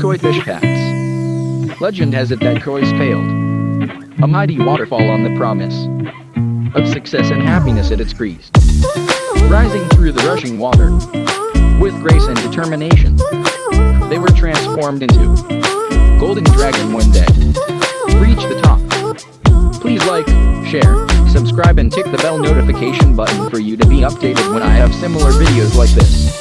koi fish. Legend has it that koi's failed. A mighty waterfall on the promise of success and happiness at its crease. Rising through the rushing water, with grace and determination, they were transformed into golden dragon one day. Reach the top. Please like, share, subscribe and tick the bell notification button for you to be updated when I have similar videos like this.